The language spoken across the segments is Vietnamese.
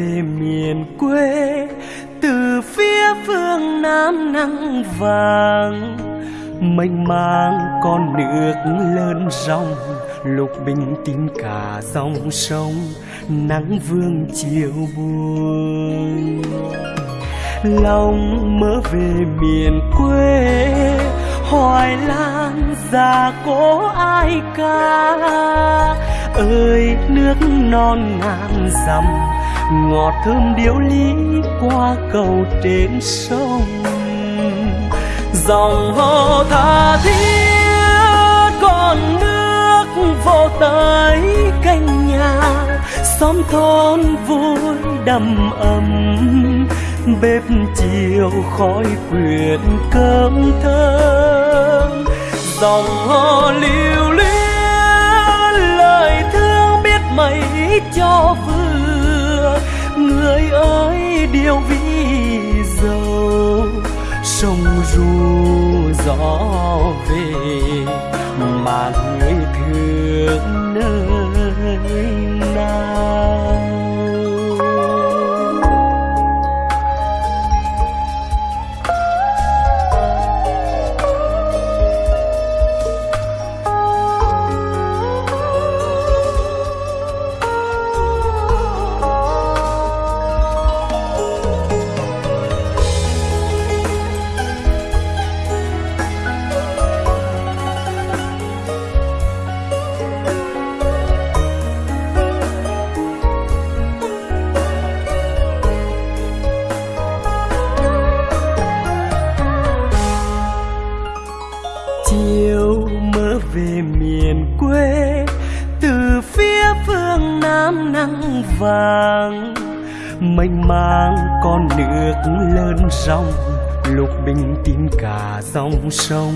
về miền quê, từ phía phương nam nắng vàng. Mênh mang con nước lớn rong lục bình tím cả dòng sông, nắng vương chiều buồn lòng mơ về miền quê, hoài lang già cố ai ca? Ơi, nước non ngàn dặm ngọt thơm điếu lý qua cầu trên sông. Dòng hồ tha thiết, con nước vô tới canh nhà. Xóm thôn vui đầm ấm, bếp chiều khói quyện cơm thơm. Dòng hồ lưu luyến, lời thương biết mấy cho người ơi điều vì dầu sông ru gió về. Mơ về miền quê, từ phía phương nam nắng vàng, mênh mang con nước lớn rong lục bình tin cả dòng sông,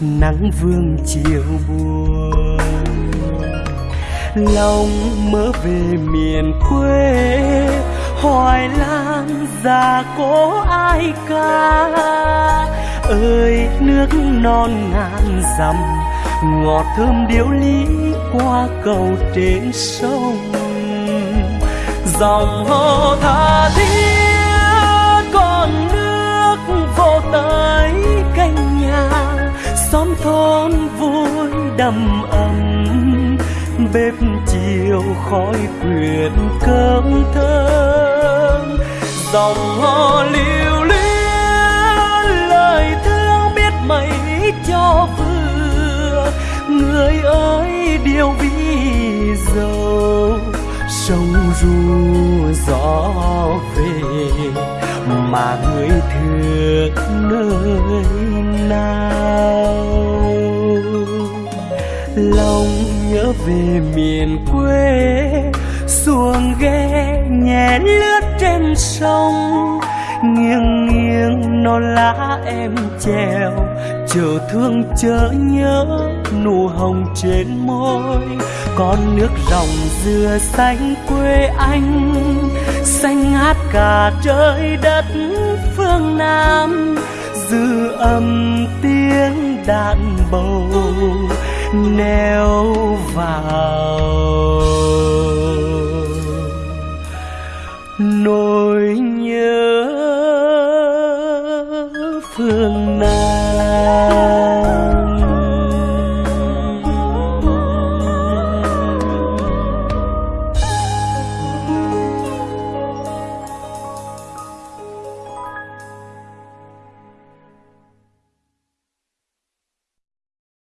nắng vương chiều buồn. Lòng mơ về miền quê, hoài lang già cố ai ca? Ơi, nước non ngàn dặm, ngọt thơm điệu lý qua cầu trên sông. Dòng hồ tha thiết, con nước vô tới canh nhà, xóm thôn vui đầm ấm. Bếp chiều khói quyện cơm thơm, dòng hò lưu luyến người thương biết mấy cho vừa, người ơi điều vì giàu sông ru gió về, mà người thương nơi nào? Lòng nhớ về miền quê, xuồng ghe nhẹ lướt trên sông, nghiêng nghiêng non lá em treo, chờ thương chớ nhớ nụ hồng trên môi. Con nước dòng dừa xanh quê anh, xanh ngát cả trời đất phương nam. Dư âm tiếng đàn bầu neo vào